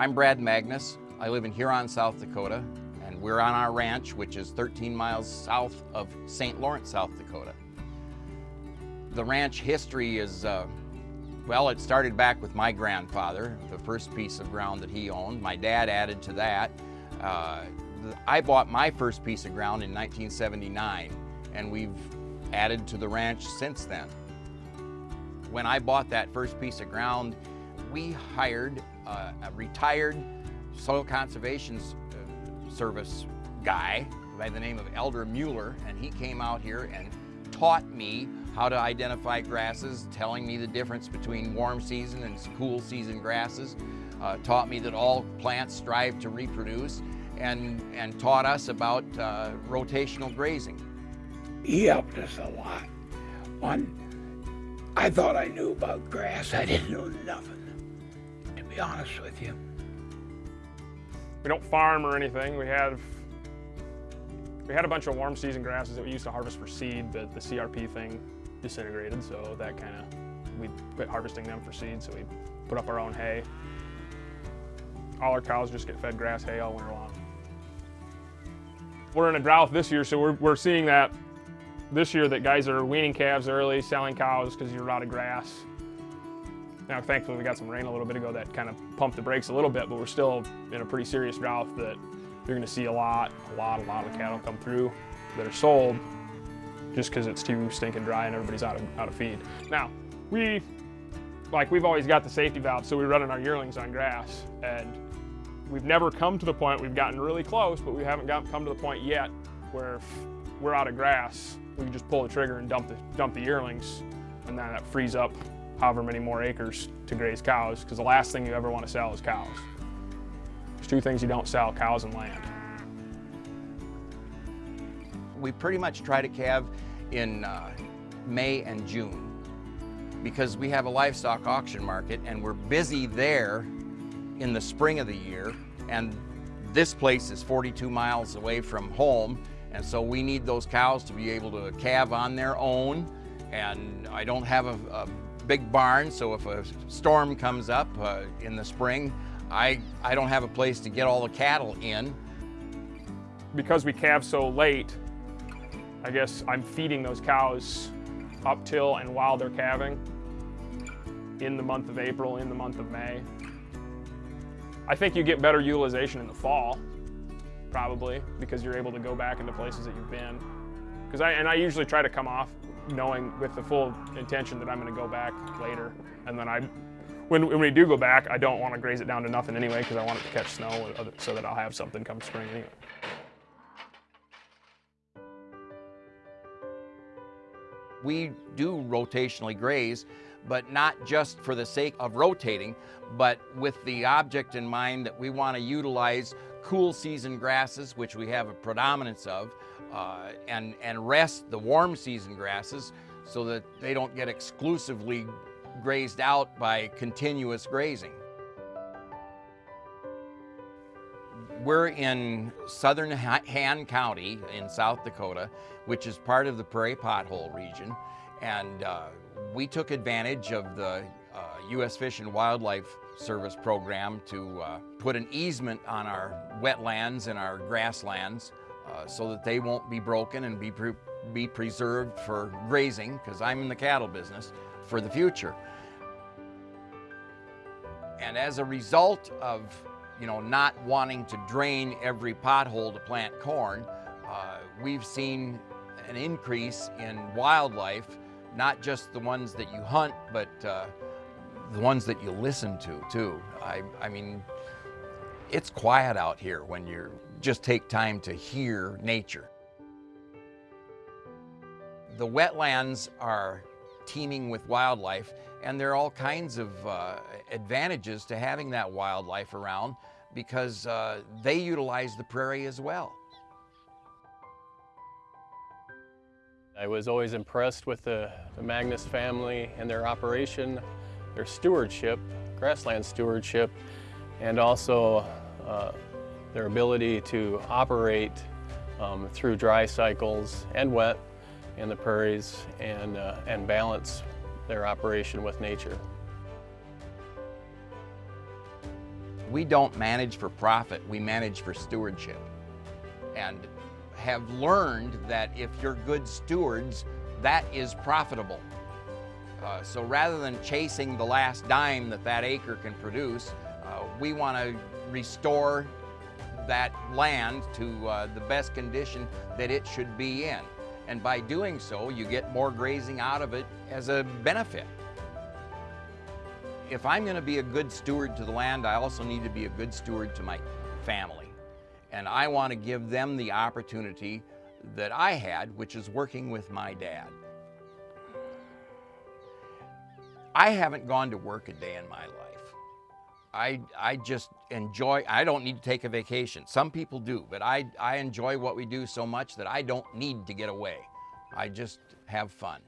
I'm Brad Magnus. I live in Huron, South Dakota, and we're on our ranch, which is 13 miles south of St. Lawrence, South Dakota. The ranch history is, uh, well, it started back with my grandfather, the first piece of ground that he owned. My dad added to that. Uh, I bought my first piece of ground in 1979, and we've added to the ranch since then. When I bought that first piece of ground, we hired uh, a retired soil conservation uh, service guy by the name of Elder Mueller, and he came out here and taught me how to identify grasses, telling me the difference between warm season and cool season grasses, uh, taught me that all plants strive to reproduce, and, and taught us about uh, rotational grazing. He helped us a lot. One, I thought I knew about grass. I didn't know nothing, be honest with you. We don't farm or anything. We have we had a bunch of warm season grasses that we used to harvest for seed, but the CRP thing disintegrated, so that kind of, we quit harvesting them for seed, so we put up our own hay. All our cows just get fed grass hay all winter long. We're in a drought this year, so we're, we're seeing that this year that guys are weaning calves early, selling cows because you're out of grass. Now, thankfully, we got some rain a little bit ago that kind of pumped the brakes a little bit, but we're still in a pretty serious drought that you're going to see a lot, a lot, a lot of cattle come through that are sold just because it's too stinking dry and everybody's out of, out of feed. Now, we, like we've always got the safety valve, so we're running our yearlings on grass, and we've never come to the point, we've gotten really close, but we haven't got, come to the point yet where we're out of grass, we can just pull the trigger and dump the, dump the yearlings, and then that frees up however many more acres to graze cows, because the last thing you ever want to sell is cows. There's two things you don't sell, cows and land. We pretty much try to calve in uh, May and June because we have a livestock auction market and we're busy there in the spring of the year and this place is 42 miles away from home and so we need those cows to be able to calve on their own and I don't have a, a big barn, so if a storm comes up uh, in the spring, I, I don't have a place to get all the cattle in. Because we calve so late, I guess I'm feeding those cows up till and while they're calving in the month of April, in the month of May. I think you get better utilization in the fall, probably, because you're able to go back into places that you've been. Because I, and I usually try to come off knowing with the full intention that I'm going to go back later. And then I, when, when we do go back, I don't want to graze it down to nothing anyway because I want it to catch snow so that I'll have something come spring anyway. We do rotationally graze, but not just for the sake of rotating, but with the object in mind that we want to utilize cool season grasses, which we have a predominance of, uh, and, and rest the warm season grasses so that they don't get exclusively grazed out by continuous grazing. We're in southern Hand County in South Dakota, which is part of the Prairie Pothole region. And uh, we took advantage of the U.S. Fish and Wildlife Service program to uh, put an easement on our wetlands and our grasslands uh, so that they won't be broken and be, pre be preserved for grazing, because I'm in the cattle business, for the future. And as a result of you know, not wanting to drain every pothole to plant corn, uh, we've seen an increase in wildlife, not just the ones that you hunt, but uh, the ones that you listen to too. I, I mean, it's quiet out here when you're just take time to hear nature. The wetlands are teeming with wildlife and there are all kinds of uh, advantages to having that wildlife around because uh, they utilize the prairie as well. I was always impressed with the, the Magnus family and their operation, their stewardship, grassland stewardship, and also uh, their ability to operate um, through dry cycles and wet in the prairies and, uh, and balance their operation with nature. We don't manage for profit, we manage for stewardship. And have learned that if you're good stewards, that is profitable. Uh, so rather than chasing the last dime that that acre can produce, uh, we want to restore that land to uh, the best condition that it should be in. And by doing so, you get more grazing out of it as a benefit. If I'm going to be a good steward to the land, I also need to be a good steward to my family. And I want to give them the opportunity that I had, which is working with my dad. I haven't gone to work a day in my life. I, I just enjoy, I don't need to take a vacation. Some people do, but I, I enjoy what we do so much that I don't need to get away. I just have fun.